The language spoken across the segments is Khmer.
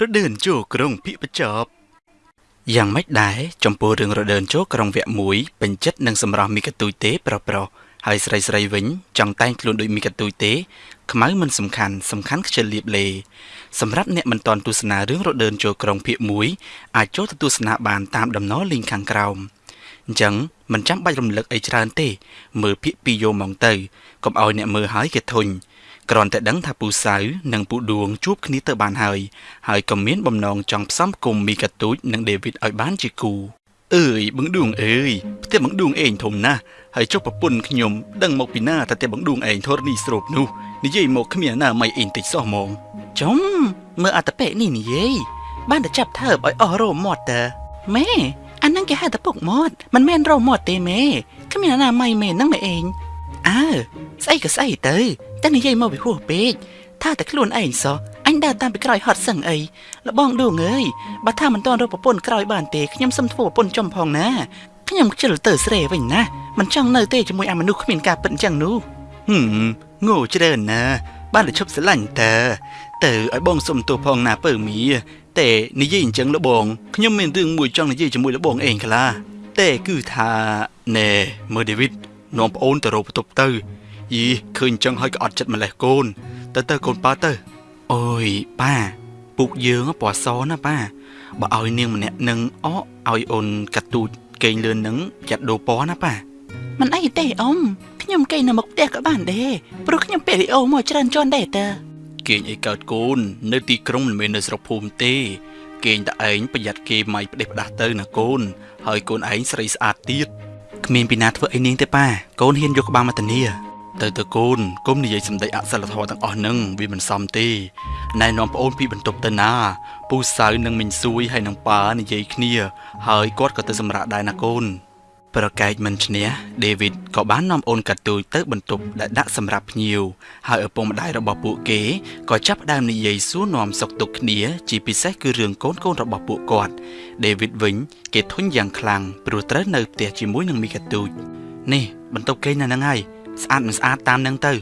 រដើនចូលក្រុងភិបចប់យ៉ាងម៉េចដែរចំពោះរឿងរដើនចូលក្រុងវគ្គ1ពេញចិត្តនឹងសម្រស់មីកាទូយទេប្រុសប្រុសហើយស្រីស្រីវិញចង់តែងខ្លួនដូចមីកាទូយទេខ្មៅមិនសំខាន់សំខាន់ខ្ជិលលៀបលេសម្រាប់អ្នកមិនទាន់ទស្សនារឿងរដើនចូលក្រុងភាគ1អាចចូលទៅទស្សនាបានតាមដំណរលីងខាងក្រោមអញ្ចឹងមិនចាំបាច់រំលឹកអីច្រើនទេមើលភាគ2យោម៉ោងទៅកុំឲ្យអ្នកមើលហើយគេធុញ គ្រាន់តែដឹងថាពូសៅនិងពូដួងជួបគ្នាទៅបានហើយហើយក៏មានបំណងចង់ផ្សំគុំមីកាទូចនិងដេវីតឲ្យបានជាគូអើយបឹងដួងអើយផ្ទះបឹងដួងឯងធំណាស់ហើយចុះប្រពន្ធខ្ញុំដឹងមកពីណាតែផ្ទះបឹងដួងឯងធរនេះស្រូបនោះនិយាយមកគ្មានណាមិនអីតិចសោះហ្មងចំមើលអត្តពេនេះនិយាយបានតែចាប់ថើបឲ្យអស់រោមមាត់តើម៉ែអាហ្នឹងគេហៅតែពុកមាត់មិនមែនរោមមាត់ទេម៉ែគ្មានណាម៉ៃមែនហ្នឹងម៉ែឯង អើស្អីក៏ស្អីទៅតែនិយាយមកវាហួសពេកថាតែខ្លួនឯងសោះអញដើរតាមពីក្រោយហត់សឹងអីលបងដួងអើយបើថាមិនទាន់រកប្រពន្ធក្រោយបានទេខ្ញុំសុំធ្វើប្រពន្ធចំផងណាខ្ញុំខ្ជិលទៅស្រីវិញណាមិនចង់នៅទេជាមួយអាមនុស្សគ្មានការពិតអញ្ចឹងនោះហឹមងោច្រើនណា បានតែឈប់ស្រឡាញ់តើទៅឲ្យបងសុំទោសផងណាពើមីតែនិយាយអញ្ចឹងលបងខ្ញុំមានរឿងមួយចង់និយាយជាមួយលបងឯងខ្លះតែគឺថាណែមើលដេវីត នាំប្អូនទៅរកបន្ទប់ទៅយីឃើញចឹងហើយក៏អត់ចិត្តម្លេះកូន ទៅទៅកូនប៉ាទៅអូយប៉ាពុកយើងពណ៌សណាប៉ាបើឲ្យនាងម្នាក់នឹងអកឲ្យអូនកាត់ទូចកេងលឿននឹងចាត់ដូរពណ៌ណាប៉ាមិនអីទេអ៊ំខ្ញុំកេងនៅមុខផ្ទះក៏បានដែរព្រោះខ្ញុំពាក់វីអូមកច្រើនជាន់ដែរតើកេងអីកើតកូន នៅទីក្រុងមិនមែននៅស្រុកភូមិទេកេងតែឯងប្រយ័ត្នគេម៉ៃផ្ដេសផ្ដាស់ទៅណាកូនហើយកូនឯងស្រីស្អាតទៀត គ្មានពីណាធ្វើអីនាងទេប៉ាកូនហ៊ានយកក្បាលមកធានាទៅទៅកូនកុំនិយាយសម្ដីអសិលធម៌ទាំងអស់នឹងវាមិនសមទេណែនាំប្អូនពីបន្ទប់ទៅណាពូសៅនិងមិញស៊ួយហើយនឹងប៉ានិយាយគ្នា ហើយគាត់ក៏ទៅសម្រាប់ដែរណាកូន ប្រកែកមិនឈ្នះដេវីតក៏បាននាំអូនកាទូចទៅបន្ទប់ដែលដាក់សម្រាប់ភ្ញៀវហើយឪពុកម្ដាយរបស់ពួកគេក៏ចាប់ផ្ដើមនិយាយសួរនាំសុខទុក្ខគ្នាជាពិសេសគឺរឿងកូនកូនរបស់ពួកគាត់ដេវីតវិញគេធុញយ៉ាងខ្លាំងព្រោះត្រូវនៅផ្ទះជាមួយនឹងមីកាទូចនេះបន្ទប់គេនៅហ្នឹងហើយស្អាតមិនស្អាតតាមនឹងទៅ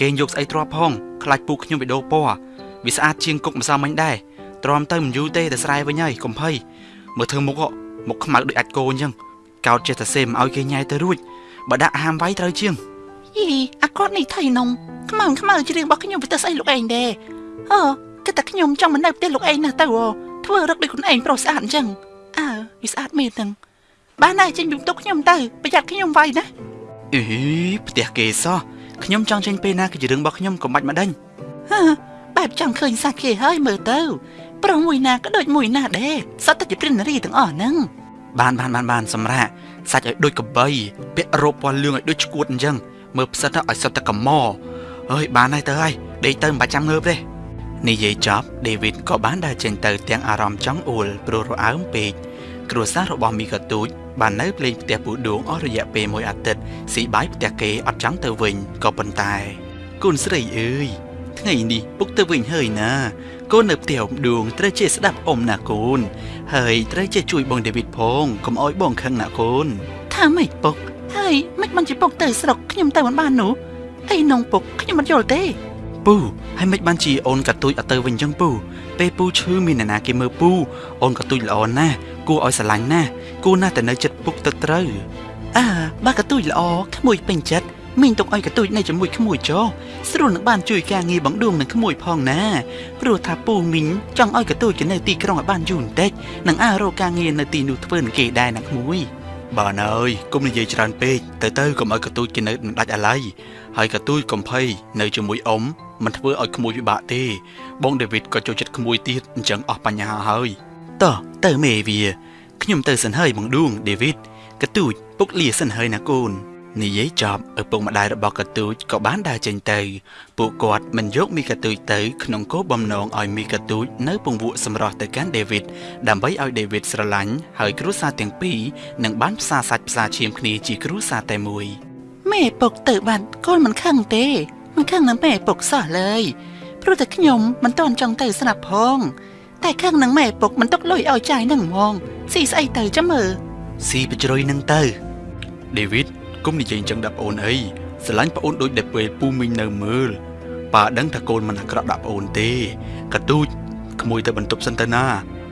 គេយកស្អីទ្រាប់ផងខ្លាចពូខ្ញុំបេដោពណ៌វាស្អាតជាងគុកម្សិលមិញដែរទ្រាំទៅមិនយូរទេតែស្រែវិញហើយកុំភ័យមើលធ្វើមុខមុខខ្មៅដូចអាចគោអញ្ចឹង កោតចេះតែសេមឲ្យគេញ៉ៃទៅរួចបើដាក់ហាមវាយត្រូវជាងយីអាគាត់នេះថៃនងខ្មៅខ្មៅជារឿងរបស់ខ្ញុំវាទៅស្អីលោកឯងដែរអឺគឺតែខ្ញុំចង់មិននៅផ្ទះលោកឯងណាទៅធ្វើរឹកដូចខ្លួនឯងប្រុសស្អាតអញ្ចឹងអើវាស្អាតមែនហ្នឹងបានហើយចេញពីបន្ទប់ខ្ញុំទៅប្រយ័ត្នខ្ញុំវាយណាអីផ្ទះគេសោះខ្ញុំចង់ចេញពេលណាគឺជារឿងរបស់ខ្ញុំកុំបាច់មកដេញហឺបែបចង់ឃើញសាច់គេហើយមើលទៅប្រុសមួយណាក៏ដូចមួយណាដែរសត្វតែជាព្រិនរីទាំងអស់ហ្នឹង បានបានបានបានសម្រាប់សាច់ឲ្យដូចកបីពាក់រ៉ូបពណ៌លឿងឲ្យដូចឈួតអញ្ចឹងមើលផ្សិតឲ្យសុទ្ធតែកម៉អើយបានហើយទៅហើយដេកទៅមិនបាច់ចាំងើបទេនិយាយចប់ដេវីតក៏បានដើរចេញទៅទាំងអារម្មណ៍ចង់អួលព្រោះរអើមពេកគ្រួសាររបស់មីកាទូចបាននៅភ្លេងផ្ទះពូដួងអស់រយៈពេលមួយអាទិត្យស៊ីបាយផ្ទះគេអត់ចង់ទៅវិញក៏ប៉ុន្តែកូនស្រីអើយ ថ្ងៃនេះពុកទៅវិញហើយណាកូននៅផ្ទះអ៊ំដួងត្រូវចេះស្ដាប់អ៊ំណាកូន ហើយត្រូវចេះជួយបងដេវីតផងកុំអោយបងខឹងណាកូនថាម៉េចពុកហើយមិនមិនជាពុកទៅស្រុកខ្ញុំទៅមិនបាននោះអីនងពុកខ្ញុំមិនយល់ទេពូហើយមិនបានជាអូនកាទូចអត់ទៅវិញចឹងពូពេលពូឈឺមានអ្នកណាគេមើលពូអូនកាទូចល្អណាស់គួរឲ្យស្រឡាញ់ណាស់គួរណាស់តែនៅចិត្តពុកទៅត្រូវអើបើកាទូចល្អក្មួយពេញចិត្ត មីងទុកឲ្យកទូចនៅជាមួយក្មួយចោស្រួលនឹងបានជួយការងារបងដួងនឹងក្មួយផងណាព្រោះថាពូមីងចង់ឲ្យកទូចនៅទីក្រុងឲ្យបានយូរបន្តិចនឹងអើរកការងារនៅទីនោះធ្វើនឹងគេដែរណាក្មួយបាទអើយកុំនិយាយច្រើនពេកទៅទៅកុំឲ្យកទូចគេនៅមិនដាច់អាឡ័យហើយកទូចកំភៃនៅជាមួយអ៊ំមិនធ្វើឲ្យក្មួយពិបាកទេបងដេវីតក៏ចូលចិត្តក្មួយទៀតអញ្ចឹងអស់បញ្ហាហើយតោះទៅមេវាខ្ញុំទៅសិនហើយបងដួងដេវីតកទូចពុកលាសិនហើយណាកូន និយាយចប់ឪពុកម្ដាយរបស់កទូចក៏បានដើរចេញទៅ ពួកគាត់មិនយកមីកទូចទៅក្នុងគោលបំណងឲ្យមីកទូចនៅពង្វក់សម្រស់ទៅកាន់ដេវីតដើម្បីឲ្យដេវីតស្រឡាញ់ហើយគ្រួសារទាំងពីរនឹងបានផ្សារសាច់ផ្សារឈាមគ្នាជាគ្រួសារតែមួយម៉ែពុកទៅបាត់កូនមិនខឹងទេមិនខឹងនឹងម៉ែពុកសោះឡើយព្រោះតែខ្ញុំមិនតន់ចង់ទៅស្រាប់ផង តែខឹងនឹងម៉ែពុកមិនទុកលុយឲ្យចាយនឹងហ្មងស៊ីស្អីទៅចាំមើលស៊ីបជ្រុយនឹងទៅដេវីត គុំនិយាយអញ្ចឹងដាក់ប្អូនអីស្រឡាញ់ប្អូនដូចដែលពេលពូមីងនៅមើលប៉ាដឹងថាកូនមិនអាក្រក់ដាក់ប្អូនទេកទូចក្មួយទៅបន្ទប់សិនទៅណា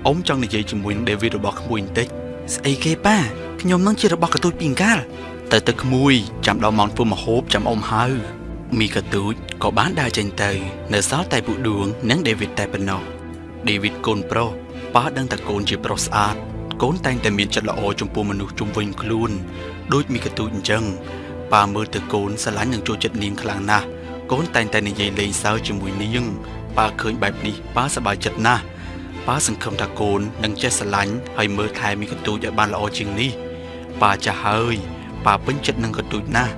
អ៊ំចង់និយាយជាមួយនឹងដេវីតរបស់ក្មួយបន្តិចស្អីគេប៉ាខ្ញុំនឹងជារបស់កទូចពីងកាលទៅទៅក្មួយចាំដល់ម៉ោងធ្វើម្ហូបចាំអ៊ំហៅមីកទូចក៏បានដើរចេញទៅ នៅសល់តែពូដួងនិងដេវីតតែប៉ុណ្ណោះដេវីតកូនប្រុសប៉ាដឹងតែកូនជាប្រុសស្អាត កូនតែងតែមានចិត្តល្អចំពោះមនុស្សជុំវិញខ្លួនដូចមីកទូចអញ្ចឹងប៉ាមើលទៅកូនស្រឡាញ់និងចូលចិត្តនាងខ្លាំងណាស់កូនតែងតែនិយាយលេងសើចជាមួយនាងប៉ាឃើញបែបនេះប៉ាសប្បាយចិត្តណាស់ប៉ាសង្ឃឹមថាកូននឹងចេះស្រឡាញ់ហើយមើលថែមីកទូចឲ្យបានល្អជាងនេះប៉ាចាស់ហើយប៉ាពេញចិត្តនឹងកទូចណាស់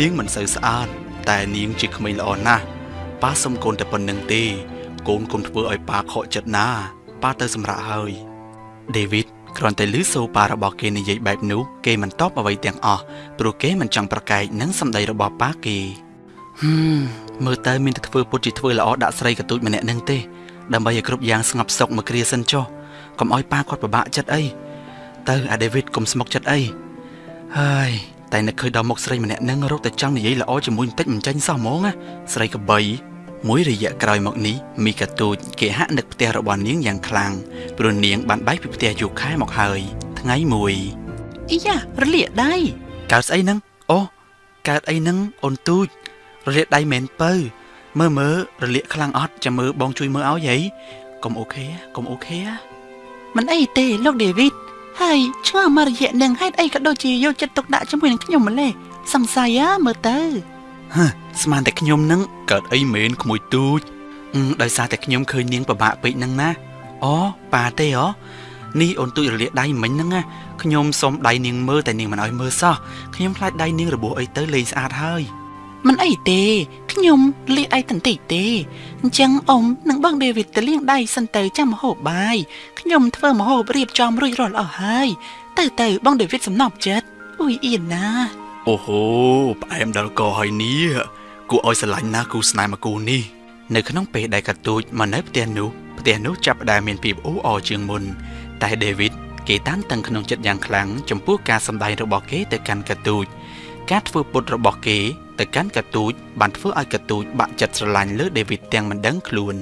នាងមិនសូវស្អាតតែនាងជាក្មេងល្អណាស់ប៉ាសុំកូនតែប៉ុណ្្នឹងទេ កូនកុំធ្វើឲ្យប៉ាខកចិត្តណាប៉ាទៅសម្រាប់ហើយដេវីត គ្រាន់តែឮសូប៉ារបស់គេនិយាយបែបនោះគេមិនតបអ្វីទាំងអស់ព្រោះគេមិនចង់ប្រកែកនឹងសម្ដីរបស់ប៉ាគេហឹមមើលទៅមានតែធ្វើពុតជាធ្វើល្អដាក់ស្រីកទូចម្នាក់នឹងទេដើម្បីឲ្យគ្រប់យ៉ាងស្ងប់សុខមកគ្រាសិនចុះកុំឲ្យប៉ាគាត់ពិបាកចិត្តអីទៅអាដេវីតកុំស្មុគចិត្តអីហើយតែនឹកឃើញដល់មុខស្រីម្នាក់នឹងរកតែចង់និយាយល្អជាមួយបន្តិចមិនចាញ់សោះហ្មងណាស្រីកបី មួយរយៈក្រោយមកនេះមីកាទូចគេហាក់នឹកផ្ទះរបស់នាងយ៉ាងខ្លាំងព្រោះនាងបានបែកពីផ្ទះយូរខែមកហើយ ថ្ងៃមួយអីយ៉ារលាកដៃកើតស្អីហ្នឹងអូកើតអីហ្នឹងអូនទូចរលាកដៃមែនពៅមើលមើលរលាកខ្លាំងអត់ចាំមើលបងជួយមើលឲ្យហីកុំអូខេកុំអូខេមិនអីទេលោកដេវីតហើយឆ្ងល់មករយៈនឹងហេតុអីក៏ដូចជាយកចិត្តទុកដាក់ជាមួយនឹងខ្ញុំម្លេះសង្ស័យហ៎មើលទៅហឺស្មានតែខ្ញុំនឹង កើតអីមែនក្មួយទូចអឺដោយសារតែខ្ញុំឃើញនាងពិបាកពេកហ្នឹងណាអូប៉ាទេហ៎នេះអូនទូចរលាកដៃមិញហ្នឹងណាខ្ញុំសុំដៃនាងមើលតែនាងមិនឲ្យមើលសោះខ្ញុំខ្លាចដៃនាងរបួសអីទៅលេងស្អាតហើយមិនអីទេខ្ញុំលាកដៃតន្តិចទេអញ្ចឹងអ៊ំនឹងបងដេវីតទៅលាងដៃសិនទៅចាំម្ហូបបាយខ្ញុំធ្វើម្ហូបរៀបចំរួចរាល់អស់ហើយទៅទៅបងដេវីតសំណប់ចិត្តអ៊ុយអៀនណាអូហូផ្អែមដល់កហើយនេះ គួរឲ្យស្រឡាញ់ណាស់គូស្នេហ៍មកគូនេះនៅក្នុងពេលដែលកាទូចមកនៅផ្ទះនោះផ្ទះនោះចាប់ផ្ដើមមានភាពអ៊ូអរជាងមុនតែដេវីតគេតានតឹងក្នុងចិត្តយ៉ាងខ្លាំងចំពោះការសម្ដែងរបស់គេទៅកាន់កាទូចការធ្វើពុតរបស់គេទៅកាន់កាទូចបានធ្វើឲ្យកាទូចបាក់ចិត្តស្រឡាញ់លើដេវីតទាំងមិនដឹងខ្លួន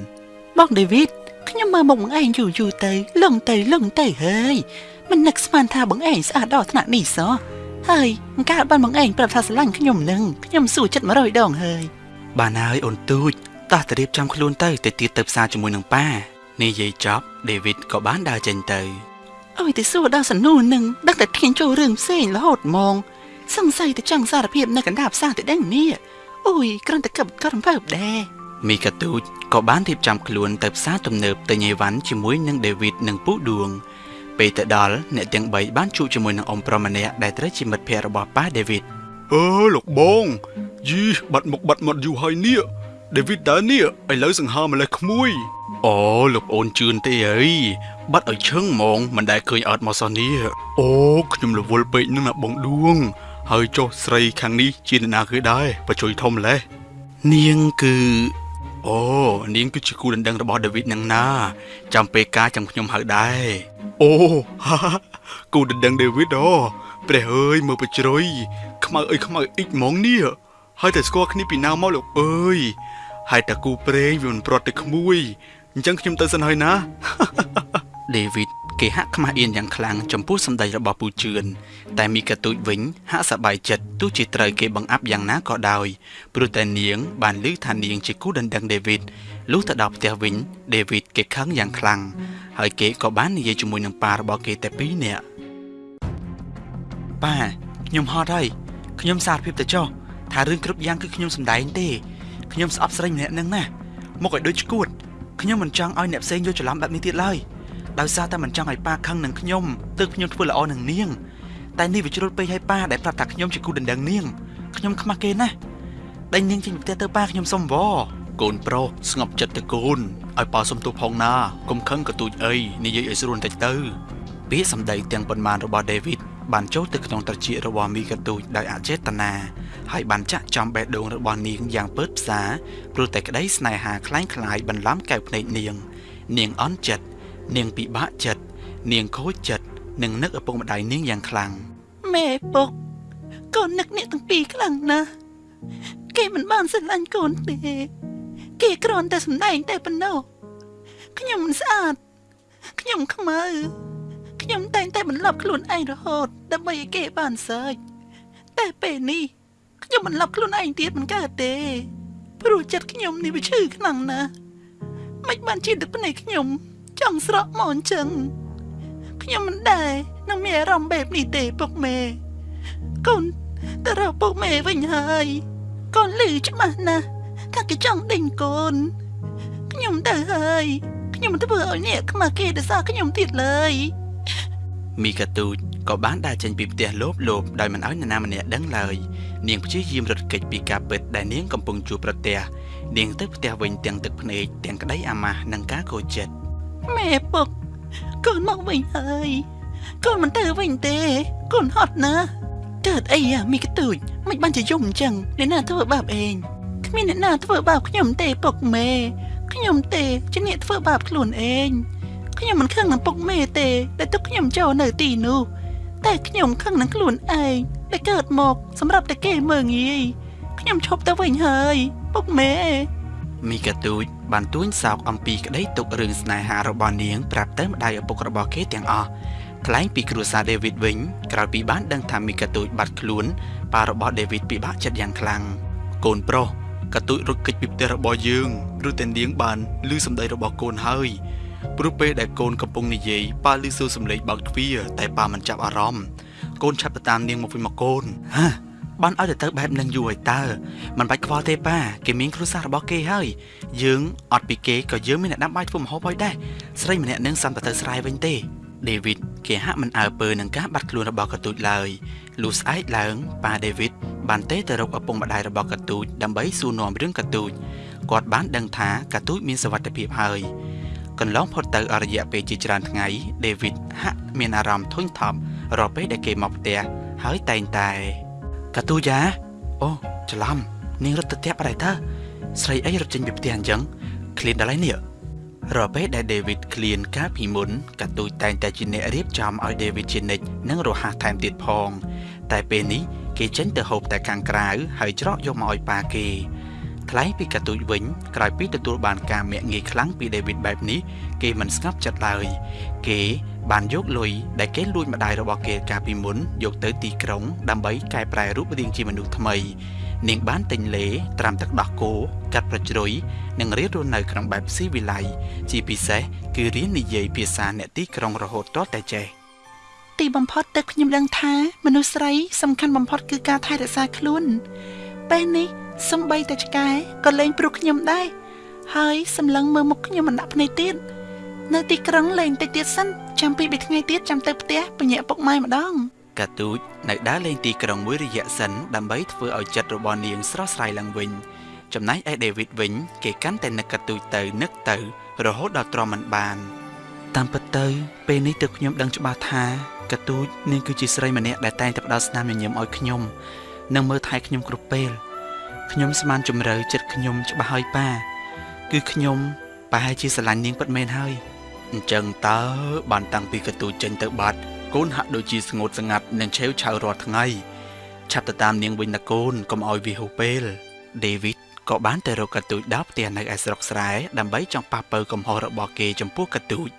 បងដេវីតខ្ញុំមើលមុខបងឯងយូរយូរទៅលងទៅលងទៅហើយមិននឹកស្មានថាបងឯងស្អាតដល់ថ្នាក់នេះសោះ ហើយអង្ការបានបងឯងប្រាប់ថាស្រឡាញ់ខ្ញុំនឹងខ្ញុំសួរចិត្ត100ដងហើយបានហើយអូនទូចតោះទៅរៀបចំខ្លួនទៅទៅទៀតទៅផ្សារជាមួយនឹងប៉ានេះយាយចប់ដេវីតក៏បានដើរចេញទៅអើយទៅសួរដល់សនូនឹងដឹងតែធានចូលរឿងផ្សេងរហូតហ្មងសង្ស័យទៅចង់សារភាពនៅកណ្ដាលផ្សារទៅដឹងនេះអូយគ្រាន់តែកឹបក៏រំភើបដែរមីកាទូចក៏បានរៀបចំខ្លួនទៅផ្សារទំនើបទៅញេវ៉ាន់ជាមួយនឹងដេវីតនិងពូដួង ពេលទៅដល់អ្នកទាំង3បានជួបជាមួយនឹងអ៊ំប្រុសម្នាក់ដែលត្រូវជាមិត្តភ័ក្តិរបស់ប៉ាដេវីតអើលោកបងយីបាត់មុខបាត់មាត់យូរហើយនេះដេវីតតើនេះឥឡូវសង្ហាម្លេះក្មួយអូលោកអូនជឿនទេអីបាត់ឲ្យឈឹងហ្មងមិនដែលឃើញអត់មកសោះនេះអូខ្ញុំរវល់ពេកនឹងណាបងដួង ហើយចុះស្រីខាងនេះជានរណាគេដែរបជួយធំម្លេះនាងគឺ អូនាងគឺជាគូដណ្ដឹងរបស់ដេវីតនឹងណាចាំពេលការចាំខ្ញុំហៅដែរអូហាហាគូដណ្ដឹងដេវីតអូព្រះអើយមើលបជ្រុយខ្មៅអើយខ្មៅអ៊ិចហ្មងនេះហើយតែស្គាល់គ្នាពីណាមកលោកអើយហើយតែគូព្រេងវាមិនប្រត់ទៅក្មួយអញ្ចឹងខ្ញុំទៅសិនហើយណាដេវីត គេហាក់ខ្មាស់អៀនយ៉ាងខ្លាំងចំពោះសម្ដីរបស់ពូជឿនតែមីកាទូចវិញហាក់សប្បាយចិត្តទោះជាត្រូវគេបង្អាប់យ៉ាងណាក៏ដោយព្រោះតែនាង បានឮថានាងជាគូដណ្ដឹងដេវីតលុះទៅដល់ផ្ទះវិញដេវីតគេខឹងយ៉ាងខ្លាំងហើយគេក៏បាននិយាយជាមួយនឹងប៉ារបស់គេតែពីរនាក់ប៉ាខ្ញុំហត់ហើយខ្ញុំសារភាពទៅចុះថារឿងគ្រប់យ៉ាងគឺខ្ញុំសម្ដែងទេខ្ញុំស្អប់ស្រីម្នាក់នឹងណាមកឲ្យដូចឈួតខ្ញុំមិនចង់ឲ្យអ្នកផ្សេងយល់ច្រឡំបែបនេះទៀតឡើយ ដោយសារតែមិនចង់ឲ្យប៉ាខឹងនឹងខ្ញុំទើបខ្ញុំធ្វើល្អនឹងនាង តែនេះវាជ្រុលពេកឲ្យប៉ាដែលប្រាប់ថាខ្ញុំជាគូដណ្ដឹងនាងខ្ញុំខ្មាស់គេណាស់ដេញនាងចេញពីផ្ទះទៅប៉ាខ្ញុំសុំវកូនប្រុសស្ងប់ចិត្តទៅកូនឲ្យប៉ាសុំទោសផងណាកុំខឹងកទូចអីនិយាយឲ្យស្រួលបន្តិចទៅពាក្យសម្ដីទាំងប៉ុន្មានរបស់ដេវីតបានចូលទៅក្នុងត្រចៀករបស់មីកាទូចដោយអចេតនាហើយបានចាក់ចំបេះដូងរបស់នាងយ៉ាងពើតផ្សាព្រោះតែក្តីស្នេហាคล้ายคล้ายបន្លំកែវភ្នែកនាង នាងអន់ចិត្ត នាងពិបាកចិត្តនាងខូចចិត្តនិងនឹកឪពុកម្ដាយនាងយ៉ាងខ្លាំងម៉ែពុកកូននឹកអ្នកទាំងពីរខ្លាំងណាស់គេមិនបានស្រឡាញ់កូនទេគេគ្រាន់តែសម្ដែងតែប៉ុណ្ណោះខ្ញុំមិនស្អាតខ្ញុំខ្មៅខ្ញុំតែងតែបន្លប់ខ្លួនឯងរហូតដើម្បីឲ្យគេបានសើចតែពេលនេះខ្ញុំបន្លប់ខ្លួនឯងទៀតមិនកើតទេព្រោះចិត្តខ្ញុំនេះវាឈឺខ្លាំងណាស់មិនបានជាទឹកភ្នែកខ្ញុំ ចង់ស្រក់មកអញ្ចឹងខ្ញុំមិនដែរនឹងមានអារម្មណ៍បែបនេះទេពុកមេកូនទៅរកពុកមេវិញហើយកូនលឺច្បាស់ណាស់ថាគេចង់ដេញកូនខ្ញុំទៅហើយខ្ញុំមិនធ្វើឲ្យអ្នកខ្មាស់គេដោយសារខ្ញុំទៀតឡើយមីកាទូចក៏បានដើរចេញពីផ្ទះលោបលោបដោយមិនឲ្យនរណាម្នាក់ដឹងឡើយនាងព្យាយាមរត់គេចពីការពិតដែលនាងកំពុងជួបប្រទះនាងទៅផ្ទះវិញទាំងទឹកភ្នែកទាំងក្តីអាម៉ាស់និងការកោចចិត្ត ម៉ែពុកកូនមកវិញហើយកូនមិនទៅវិញទេកូនហត់ណាស់កើតអីអាមីកទូចមិនបានជាយំអញ្ចឹងអ្នកណាធ្វើបាបឯងគ្មានអ្នកណាធ្វើបាបខ្ញុំទេពុកមេខ្ញុំទេជាអ្នកធ្វើបាបខ្លួនឯងខ្ញុំមិនខឹងនឹងពុកមេទេដែលទុកខ្ញុំចូលនៅទីនោះតែខ្ញុំខឹងនឹងខ្លួនឯងដែលកើតមកសម្រាប់តែគេមើងងាយខ្ញុំឈប់ទៅវិញហើយពុកមេមីកាទូច បានទួញសោកអំពីក្តីទុករឿងស្នេហារបស់នាងប្រាប់ទៅម្ដាយឪពុករបស់គេទាំងអស់ថ្លែងពីគ្រួសារដេវីតវិញក្រោយពីបានដឹងថាមីកាទូចបាត់ខ្លួនប៉ារបស់ដេវីតពិបាកចិត្តយ៉ាងខ្លាំងកូនប្រុសកាទូចរត់គេចពីផ្ទះរបស់យើងឬតែនាងបានឮសម្ដីរបស់កូនហើយព្រោះពេលដែលកូនកំពុងនិយាយប៉ាឮសួរសំឡេងបើកទ្វារតែប៉ាមិនចាប់អារម្មណ៍កូនឆាប់ទៅតាមនាងមកវិញមកកូនហា បានឲ្យទៅទៅបែបនឹងយូរហើយតើมันបាច់ខ្វល់ទេប៉ាគេមានគ្រួសាររបស់គេហើយយើងអត់ពីគេក៏យើងមានអ្នកដាំបាយធ្វើម្ហូបហើយដែរស្រីម្នាក់នឹងសំទៅទៅស្រែវិញទេដេវីតគេហាក់មិនអើពើនឹងការបាត់ខ្លួនរបស់កទូចឡើយលុះស្អែកឡើងប៉ាដេវីតបានទេទៅរកឪពុកម្ដាយរបស់កទូចដើម្បីសួរនាំរឿងកទូចគាត់បានដឹងថាកទូចមានសុវត្ថិភាពហើយកន្លងផុតទៅអរយៈពេលជាច្រើនថ្ងៃដេវីតហាក់មានអារម្មណ៍ធុញថប់រាល់ពេលដែលគេមកផ្ទះហើយតែងតែ កទូយ៉ាអូច្រឡំនាងរត់ទៅផ្ទះបាត់ហើយតើស្រីអីរត់ចេញពីផ្ទះអញ្ចឹងឃ្លានដល់ហើយនេះរាល់ពេលដែល David ឃ្លានកាលពីមុនកទូចតែងតែជាអ្នករៀបចំឲ្យ David ជានិច្ចនិងរហ័សថែមទៀតផង តែពេលនេះគេចេញទៅហូបតែខាងក្រៅហើយច្រកយកមកឲ្យប៉ាគេ ថ្លែងពីកទូចវិញក្រោយពីទទួលបានការមាក់ងាយខ្លាំងពី David បែបនេះគេមិនស្ងប់ចិត្តឡើយគេបានយកលុយដែលគេលួចម្ដាយរបស់គេកាលពីមុនយកទៅទីក្រុង ដើម្បីកែប្រែរូបរាងជាមនុស្សថ្មីនាងបានទិញលេត្រាំទឹកដោះគោកាត់ប្រជ្រុយនិងរៀនរស់នៅក្នុងបែបស៊ីវិល័យជាពិសេសគឺរៀននិយាយភាសាអ្នកទីក្រុងរហូតទាល់តែចេះទីបំផុតទឹកខ្ញុំដឹងថាមនុស្សស្រីសំខាន់បំផុតគឺការថែរក្សាខ្លួនពេលនេះ សំបីតែឆ្កែក៏លែងព្រោះខ្ញុំដែរហើយសម្លឹងមើលមុខខ្ញុំមិនដាក់ភ្នែកទៀតនៅទីក្រុងលែងតិចទៀតសិនចាំពី3ថ្ងៃទៀតចាំទៅផ្ទះបញ្ញាពុកម៉ែម្ដងកាទូចនៅដើរលេងទីក្រុងមួយរយៈសិនដើម្បីធ្វើឲ្យចិត្តរបស់នាងស្រស់ស្រាយឡើងវិញចំណែកឯដេវីតវិញ គេកាន់តែនឹកកាទូចទៅនឹកទៅ រហូតដល់ទ្រាំមិនបាន តាមពិតទៅ ពេលនេះទើបខ្ញុំដឹងច្បាស់ថាកាទូចនាងគឺជាស្រីម្នាក់ដែលតែងតែផ្ដល់ស្នាមញញឹមឲ្យខ្ញុំនិងមើលថែខ្ញុំគ្រប់ពេល ខ្ញុំស្មានជំរឿចិត្តខ្ញុំច្បាស់ហើយប៉ាគឺខ្ញុំប្រហែលជាស្រឡាញ់នាងពិតមែនហើយអញ្ចឹងតើបានតាំងពីកាទូចចេញទៅបាត់កូនហាក់ដូចជាស្ងួតស្ងាត់និងឆេវឆាវរាល់ថ្ងៃឆាប់ទៅតាមនាងវិញណាកូនកុំឲ្យវាហួសពេលដេវីតក៏បានទៅរកកាទូចដល់ផ្ទះនៅឯស្រុកស្រែដើម្បីចង់ប៉ះពើកំហុសរបស់គេចំពោះកាទូច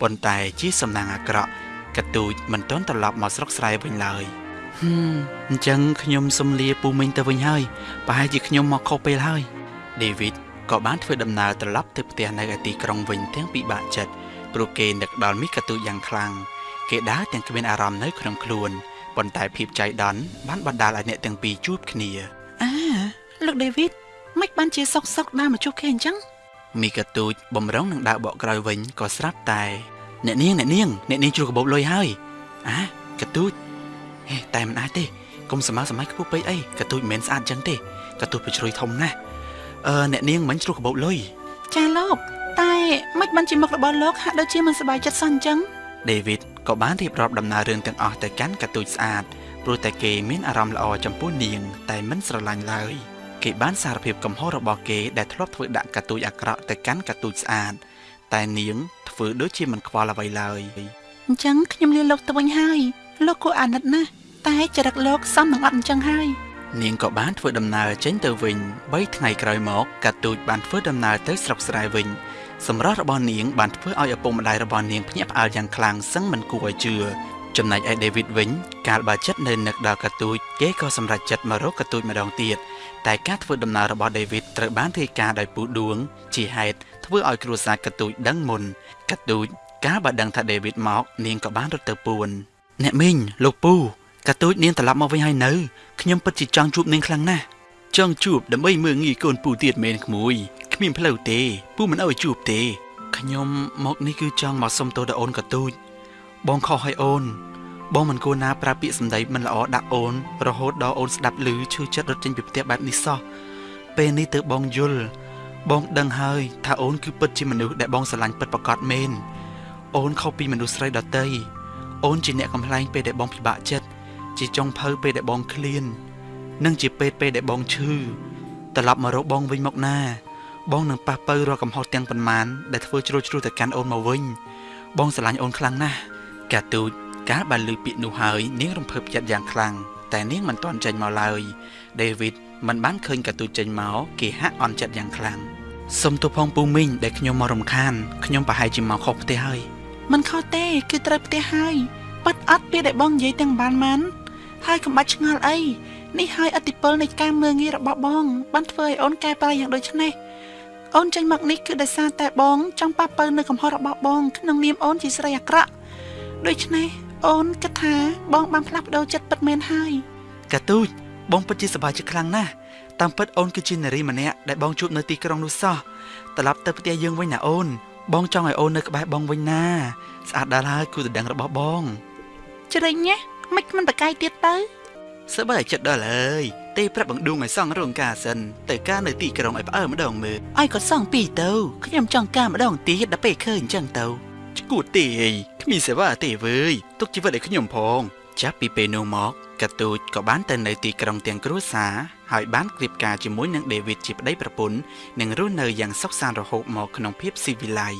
ប៉ុន្តែជាសំណាងអាក្រក់កាទូចមិនទាន់ត្រឡប់មកស្រុកស្រែវិញឡើយហឹម អញ្ចឹងខ្ញុំសុំលាពូមីងទៅវិញហើយប្រហែលជាខ្ញុំមកខុសពេលហើយដេវីតក៏បានធ្វើដំណើរត្រឡប់ទៅផ្ទះនៅឯទីក្រុងវិញទាំងពិបាកចិត្តព្រោះគេនឹកដល់មីកាទូចយ៉ាងខ្លាំងគេដើរទាំងគ្មានអារម្មណ៍នៅក្នុងខ្លួនប៉ុន្តែភាពចៃដន្យបានបណ្ដាលឲ្យអ្នកទាំងពីរជួបគ្នាអាលោកដេវីតមិនបានជាសុកសុកដើរមកជួបគេអញ្ចឹងមីកាទូចបំរុងនឹងដើរបកក្រោយវិញក៏ស្រាប់តែ អ្នកនាងអ្នកនាងអ្នកនាងជ្រុះកបោបលុយហើយអាកាទូចហេ តែមិនអាចទេកុំសម័យសម័យខ្ពស់ពេកអីកាទូចមិនមែនស្អាតចឹងទេកាទូចប្រជ្រុយធំណាស់អឺអ្នកនាងមិនជ្រុះកបោបលុយចាលោកតែមិនបានជាមុខរបស់លោកហាក់ដូចជាមិនសប្បាយចិត្តសោះអញ្ចឹងដេវីតក៏បានរៀបរាប់ដំណើររឿងទាំងអស់ទៅកាន់កាទូចស្អាតព្រោះតែគេមានអារម្មណ៍ល្អចំពោះនាង តែមិនស្រឡាញ់ឡើយគេបានសារភាពកំហុសរបស់គេដែលធ្លាប់ធ្វើដាក់កាទូចអាក្រក់ទៅកាន់កាទូចស្អាតតែនាងធ្វើដូចជាមិនខ្វល់អ្វីឡើយអញ្ចឹងខ្ញុំលាលោកទៅវិញហើយលោកគួរអាណិតណាស់ តែចរិតលោកសមនឹងអត់អញ្ចឹងហើយនាងក៏បានធ្វើដំណើរចេញទៅវិញ3ថ្ងៃក្រោយមកកាទូចបានធ្វើដំណើរទៅស្រុកស្រែវិញសម្រស់របស់នាងបានធ្វើឲ្យឪពុកម្ដាយរបស់នាងភ្ញាក់ផ្អើលយ៉ាងខ្លាំងសឹងមិនគួរឲ្យជឿចំណែកឯ David វិញកាលបើចិត្តនៅនឹកដល់កាទូចគេក៏សម្រេចចិត្តមករកកាទូចម្ដងទៀតតែការធ្វើដំណើររបស់ David ត្រូវបានរាយការណ៍ដោយពូដួង ជាហេតុធ្វើឲ្យគ្រួសារកាទូចដឹងមុនកាទូចកាលបើដឹងថា David មកនាងក៏បានរត់ទៅពួនអ្នកមីងលោកពូ កាទូចនាងត្រឡប់មកវិញហើយនៅខ្ញុំពិតជាចង់ជួបនាងខ្លាំងណាស់ចង់ជួបដើម្បីមើលងាយកូនពូទៀតមែនក្មួយគ្មានផ្លូវទេពូមិនឲ្យជួបទេខ្ញុំមកនេះគឺចង់មកសុំទោសដល់អូនកាទូចបងខុសឲ្យអូន បងមិនគួរណាប្រើពាក្យសម្ដីមិនល្អដាក់អូន រហូតដល់អូនស្ដាប់ឮឈឺចិត្តរត់ចេញពីផ្ទះបែបនេះសោះពេលនេះទើបបងយល់បងដឹងហើយថាអូនគឺពិតជាមនុស្សដែលបងស្រឡាញ់ពិតប្រាកដមែនអូនខុសពីមនុស្សស្រីដទៃអូនជាអ្នកកំ pl ែងពេលដែលបងពិបាកចិត្ត ជាចុងភៅពេលដែលបងឃ្លាន និងជាពេលពេលដែលបងឈឺត្រឡប់មករកបងវិញមកណា បងនឹងប៉ះពៅរាល់កំហុសទាំងប៉ុន្មានដែលធ្វើជ្រុលជ្រួទៅកាន់អូនមកវិញ បងស្រឡាញ់អូនខ្លាំងណាស់កាទូចកាលបានលើពាក្យនោះហើយនាងរំភើបចិត្តយ៉ាងខ្លាំងតែនាងមិនទាន់ចេញមកឡើយដេវីតមិនបានឃើញកាទូចចេញមកគេហាក់អន់ចិត្តយ៉ាងខ្លាំងសុំទោសផងពូមីងដែលខ្ញុំមករំខានខ្ញុំប្រហែលជាមកខុសផ្ទះហើយមិនខុសទេ គឺត្រូវផ្ទះហើយប៉ាត់អត់ពេលដែលបងនិយាយទាំងបានម៉ាន់ ហើយកុំបាច់ឆ្ងល់អីនេះហើយអតិពលនៃការមើងងាយរបស់បងបានធ្វើឲ្យអូនកែប្រែយ៉ាងដូចនេះអូនចេញមកនេះគឺដោយសារតែបងចង់ប៉ះពៅនៅកំហុសរបស់បងក្នុងនាមអូនជាស្រីអាក្រក់ដូច្នេះអូនគិតថាបងបានផ្លាស់ប្ដូរចិត្តពិតមែនហើយកាទូចបងពិតជាសប្បាយចិត្តខ្លាំងណាស់តាមពិតអូនគឺជានារីម្នាក់ដែលបងជួបនៅទីក្រុងនោះសោះត្រឡប់ទៅផ្ទះយើងវិញណាអូន បងចង់ឲ្យអូននៅក្បែរបងវិញណា ស្អាតដល់ហើយគូតដឹងរបស់បង ជ្រិញណា មិនមិនបកាយទៀតទៅសប្បាយចិត្តដល់ហើយទេប្រាប់បង្ដួងឲ្យសង់រោងការសិនទៅការនៅទីក្រុងឲ្យផ្អើម្ដងមើលឲ្យក៏សងពីរទៅខ្ញុំចង់ការម្ដងទៀតដល់ពេលឃើញអញ្ចឹងទៅឈួតទេគ្មានសេវាទេវើយទុកជីវិតឲ្យខ្ញុំផង ចាប់ពីពេលនោះមកកាទូចក៏បានទៅនៅទីក្រុងទាំងគ្រួសារហើយបានក្រៀបការជាមួយនឹងដេវីតជាប្តីប្រពន្ធនិងរស់នៅយ៉ាងសុខសាន្តរហូតមកក្នុងភាពស៊ីវិល័យ